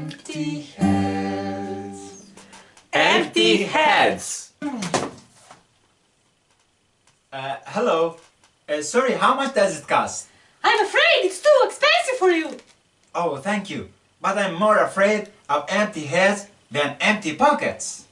Empty heads. Empty heads. Uh, hello. Uh, sorry, how much does it cost? I'm afraid it's too expensive for you. Oh, thank you. But I'm more afraid of empty heads than empty pockets.